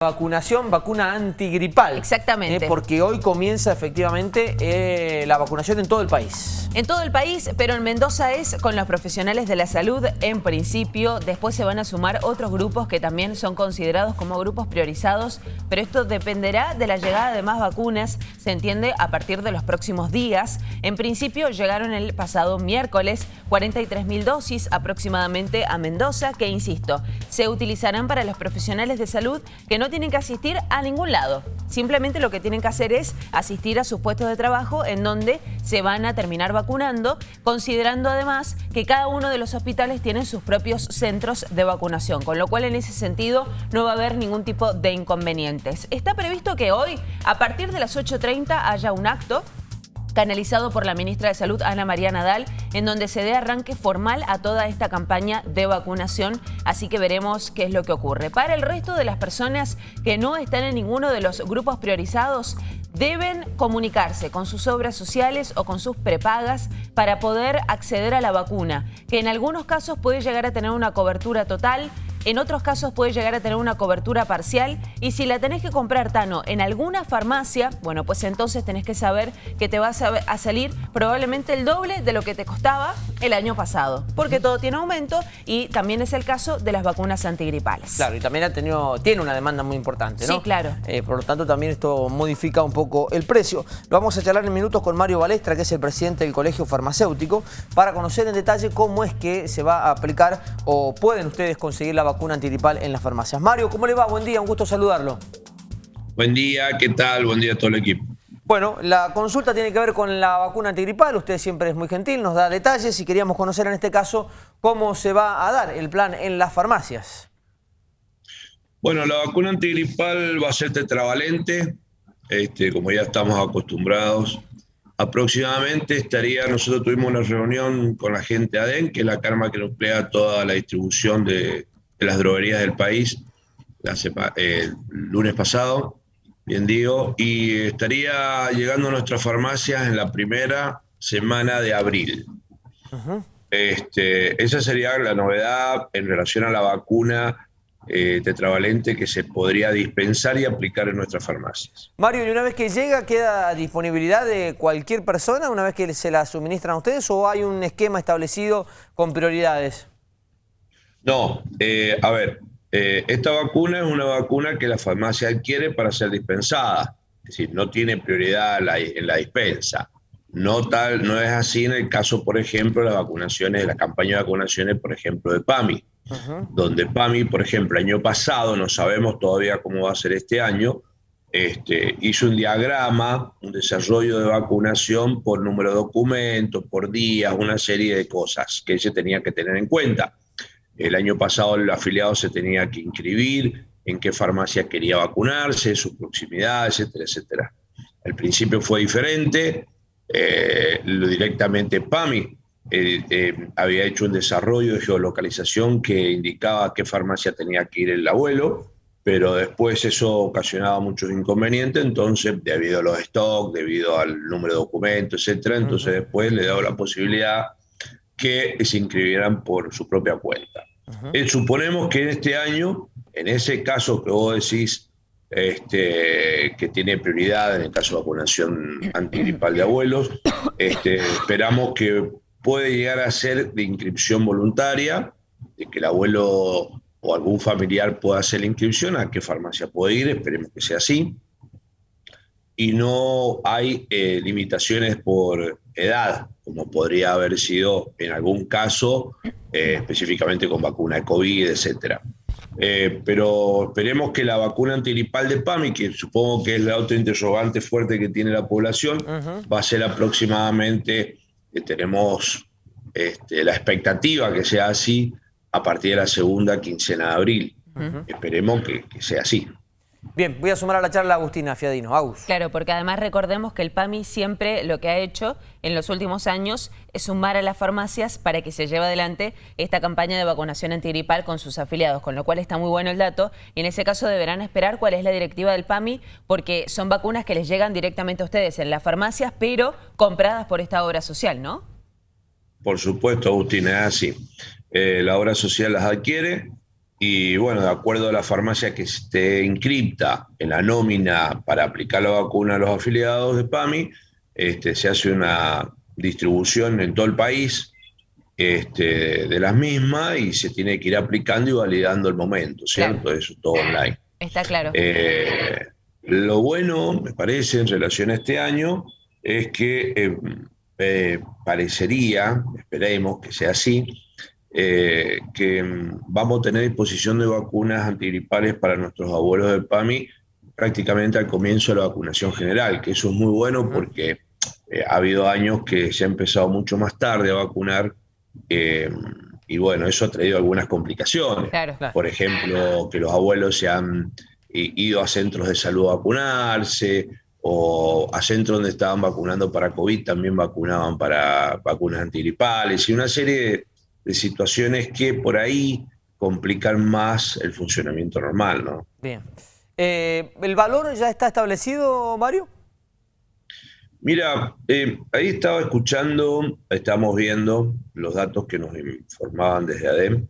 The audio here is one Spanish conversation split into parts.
vacunación, vacuna antigripal. Exactamente. Eh, porque hoy comienza efectivamente eh, la vacunación en todo el país. En todo el país, pero en Mendoza es con los profesionales de la salud en principio. Después se van a sumar otros grupos que también son considerados como grupos priorizados, pero esto dependerá de la llegada de más vacunas, se entiende, a partir de los próximos días. En principio llegaron el pasado miércoles 43.000 dosis aproximadamente a Mendoza, que insisto, se utilizarán para los profesionales de salud que no tienen que asistir a ningún lado. Simplemente lo que tienen que hacer es asistir a sus puestos de trabajo en donde se van a terminar vacunando, considerando además que cada uno de los hospitales tiene sus propios centros de vacunación, con lo cual en ese sentido no va a haber ningún tipo de inconvenientes. Está previsto que hoy, a partir de las 8.30, haya un acto canalizado por la ministra de Salud, Ana María Nadal, en donde se dé arranque formal a toda esta campaña de vacunación, así que veremos qué es lo que ocurre. Para el resto de las personas que no están en ninguno de los grupos priorizados, deben comunicarse con sus obras sociales o con sus prepagas para poder acceder a la vacuna, que en algunos casos puede llegar a tener una cobertura total, en otros casos puede llegar a tener una cobertura parcial y si la tenés que comprar, Tano, en alguna farmacia, bueno, pues entonces tenés que saber que te vas a, salir probablemente el doble de lo que te costaba el año pasado, porque todo tiene aumento y también es el caso de las vacunas antigripales. Claro, y también ha tenido, tiene una demanda muy importante, ¿no? Sí, claro. Eh, por lo tanto, también esto modifica un poco el precio. Lo vamos a charlar en minutos con Mario Balestra, que es el presidente del Colegio Farmacéutico, para conocer en detalle cómo es que se va a aplicar o pueden ustedes conseguir la vacuna vacuna antigripal en las farmacias. Mario, ¿cómo le va? Buen día, un gusto saludarlo. Buen día, ¿qué tal? Buen día a todo el equipo. Bueno, la consulta tiene que ver con la vacuna antigripal, usted siempre es muy gentil, nos da detalles y queríamos conocer en este caso cómo se va a dar el plan en las farmacias. Bueno, la vacuna antigripal va a ser tetravalente, este, como ya estamos acostumbrados. Aproximadamente estaría, nosotros tuvimos una reunión con la gente ADEN, que es la carma que nuclea toda la distribución de, las droguerías del país, el lunes pasado, bien digo, y estaría llegando a nuestras farmacias en la primera semana de abril. este, esa sería la novedad en relación a la vacuna eh, tetravalente que se podría dispensar y aplicar en nuestras farmacias. Mario, ¿y una vez que llega queda a disponibilidad de cualquier persona una vez que se la suministran a ustedes o hay un esquema establecido con prioridades? No, eh, a ver, eh, esta vacuna es una vacuna que la farmacia adquiere para ser dispensada, es decir, no tiene prioridad en la dispensa. No, tal, no es así en el caso, por ejemplo, de las vacunaciones, de la campaña de vacunaciones, por ejemplo, de PAMI donde PAMI, por ejemplo, el año pasado, no sabemos todavía cómo va a ser este año, este, hizo un diagrama, un desarrollo de vacunación por número de documentos, por días, una serie de cosas que se tenía que tener en cuenta. El año pasado el afiliado se tenía que inscribir en qué farmacia quería vacunarse, su proximidad, etcétera, etcétera. Al principio fue diferente, eh, directamente PAMI eh, eh, había hecho un desarrollo de geolocalización que indicaba a qué farmacia tenía que ir el abuelo, pero después eso ocasionaba muchos inconvenientes, entonces debido a los stocks, debido al número de documentos, etcétera, entonces después le daba la posibilidad que se inscribieran por su propia cuenta. Eh, suponemos que en este año, en ese caso que vos decís, este, que tiene prioridad en el caso de vacunación antigripal de abuelos, este, esperamos que puede llegar a ser de inscripción voluntaria, de que el abuelo o algún familiar pueda hacer la inscripción, a qué farmacia puede ir, esperemos que sea así. Y no hay eh, limitaciones por edad, como podría haber sido en algún caso, eh, específicamente con vacuna de COVID, etc. Eh, pero esperemos que la vacuna antigripal de PAMI, que supongo que es la otra interrogante fuerte que tiene la población, va a ser aproximadamente tenemos este, la expectativa que sea así a partir de la segunda quincena de abril. Esperemos que, sea así. Bien, voy a sumar a la charla a Agustina Fiadino. Agus. Claro, porque además recordemos que el PAMI siempre lo que ha hecho en los últimos años es sumar a las farmacias para que se lleve adelante esta campaña de vacunación antigripal con sus afiliados, con lo cual está muy bueno el dato. Y en ese caso deberán esperar cuál es la directiva del PAMI, porque son vacunas que les llegan directamente a ustedes en las farmacias, pero compradas por esta obra social, ¿no? Por supuesto, Agustín, es así. Eh, la obra social las adquiere y bueno, de acuerdo a la farmacia que esté inscripta en la nómina para aplicar la vacuna a los afiliados de PAMI, este, se hace una distribución en todo el país este, de las mismas y se tiene que ir aplicando y validando el momento, ¿cierto? Eso es todo online. Está claro. Eh, lo bueno, me parece, en relación a este año, es que eh, eh, parecería, esperemos que sea así, eh, que mm, vamos a tener disposición de vacunas antigripales para nuestros abuelos del PAMI prácticamente al comienzo de la vacunación general, que eso es muy bueno porque eh, ha habido años que se ha empezado mucho más tarde a vacunar eh, y bueno, eso ha traído algunas complicaciones. Por ejemplo, que los abuelos se han ido a centros de salud a vacunarse o a centros donde estaban vacunando para COVID también vacunaban para vacunas antigripales y una serie de situaciones que por ahí complican más el funcionamiento normal, ¿no? Bien. Eh, ¿El valor ya está establecido, Mario? Mira, eh, ahí estaba escuchando, estamos viendo los datos que nos informaban desde ADEM.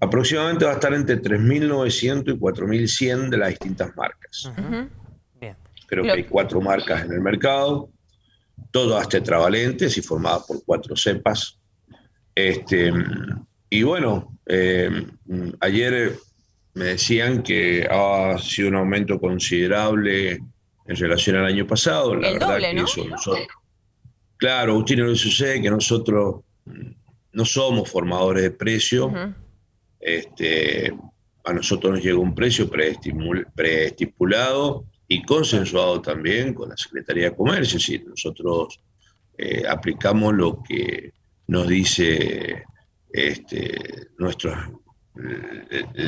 Aproximadamente va a estar entre 3.900 y 4.100 de las distintas marcas. Bien. Creo que hay cuatro marcas en el mercado, todas tetravalentes y formadas por cuatro cepas. Este, y bueno, eh, ayer me decían que ha sido un aumento considerable en relación al año pasado. La verdad que eso nosotros, claro, Agustino, lo sucede que nosotros no somos formadores de precio. este, a nosotros nos llega un precio preestipulado y consensuado también con la Secretaría de Comercio. Es decir, nosotros eh, aplicamos lo que nos dice este,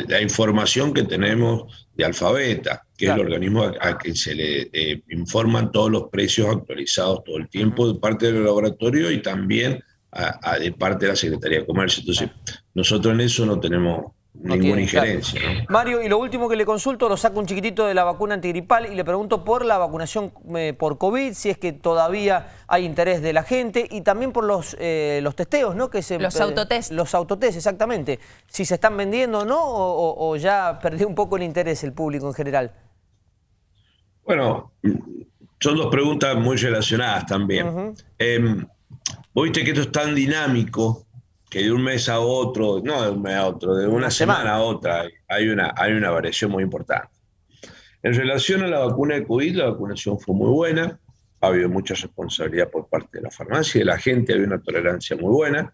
la información que tenemos de Alfabeta, que es el organismo a, que se le eh, informan todos los precios actualizados todo el tiempo de parte del laboratorio y también de parte de la Secretaría de Comercio. Entonces, nosotros en eso no tenemos ninguna injerencia. Mario, y lo último que le consulto, lo saco un chiquitito de la vacuna antigripal y le pregunto por la vacunación eh, por COVID, si es que todavía hay interés de la gente y también por los, eh, los testeos, ¿no? Que se, los autotest. Los autotest, exactamente. Si se están vendiendo o no, o, ya perdió un poco el interés el público en general. Bueno, son dos preguntas muy relacionadas también. Uh viste que esto es tan dinámico que de un mes a otro, no de un mes a otro, de una, semana. a otra, hay una, hay una variación muy importante. En relación a la vacuna de COVID, la vacunación fue muy buena, ha habido mucha responsabilidad por parte de la farmacia y de la gente, había una tolerancia muy buena.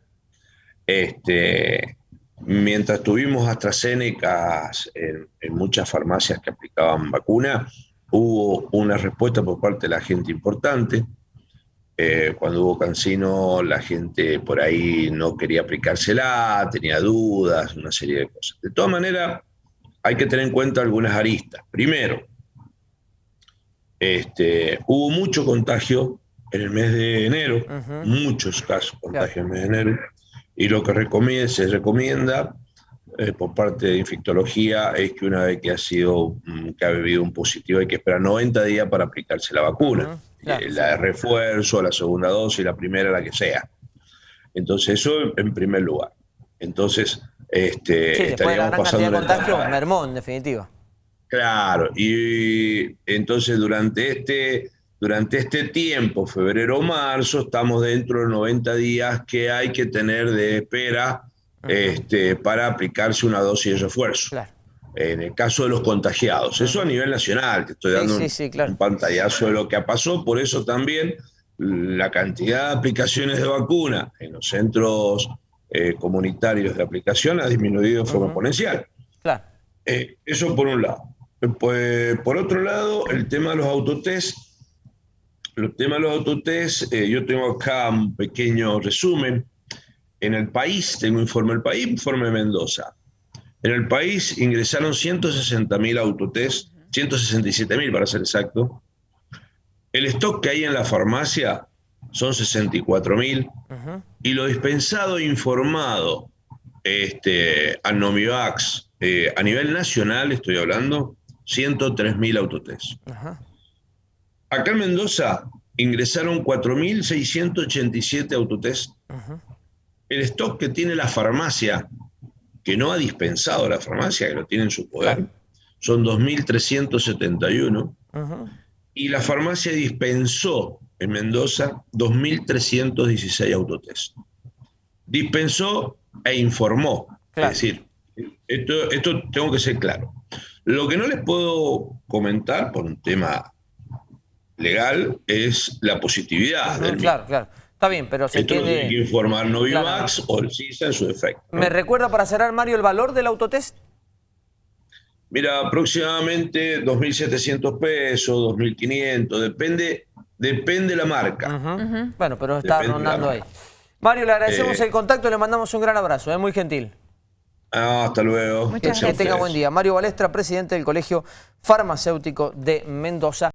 Este, mientras tuvimos AstraZeneca en, en muchas farmacias que aplicaban vacuna, hubo una respuesta por parte de la gente importante. Eh, cuando hubo Cancino, la gente por ahí no quería aplicársela, tenía dudas, una serie de cosas. De todas maneras, hay que tener en cuenta algunas aristas. Primero, este, hubo mucho contagio en el mes de enero, muchos casos de contagio en el mes de enero, y lo que se recomienda eh, por parte de infectología es que una vez que ha sido, mm, que ha vivido un positivo, hay que esperar 90 días para aplicarse la vacuna. Eh, la de refuerzo, la segunda dosis, la primera, la que sea. Entonces, eso en primer lugar. Entonces, este, sí, estaríamos pasando. De contagio, mermó, en definitiva. Claro, y entonces durante este, durante este tiempo, febrero o marzo, estamos dentro de 90 días que hay que tener de espera este, para aplicarse una dosis de refuerzo. Claro en el caso de los contagiados. Eso a nivel nacional, te estoy dando un, pantallazo de lo que pasó, por eso también la cantidad de aplicaciones de vacuna en los centros eh, comunitarios de aplicación ha disminuido de forma exponencial. Eh, eso por un lado. Pues, por otro lado, el tema de los autotest. El tema de los autotest, eh, yo tengo acá un pequeño resumen. En el país, tengo informe del país, informe de Mendoza. En el país ingresaron 160.000 autotest, 167.000 para ser exacto. El stock que hay en la farmacia son 64.000 y lo dispensado e informado este, a Nomivax eh, a nivel nacional, estoy hablando, 103.000 autotest. Acá en Mendoza ingresaron 4.687 autotest. El stock que tiene la farmacia que no ha dispensado la farmacia, que lo tiene en su poder, son 2.371. Y la farmacia dispensó en Mendoza 2.316 autotest. Dispensó e informó. Es decir, esto, esto tengo que ser claro. Lo que no les puedo comentar por un tema legal es la positividad. del claro, claro. Está bien, pero se Esto tiene... tiene que informar Novivax o el CISA en su defecto. ¿Me recuerda para cerrar, Mario, el valor del autotest? Mira, aproximadamente 2.700 pesos, 2.500, depende, depende la marca. Bueno, pero está Depende rondando ahí. Mario, le agradecemos Eh. el contacto y le mandamos un gran abrazo, es muy gentil. Ah, hasta luego. Muchas Que Gracias a tenga buen día. Mario Balestra, presidente del Colegio Farmacéutico de Mendoza.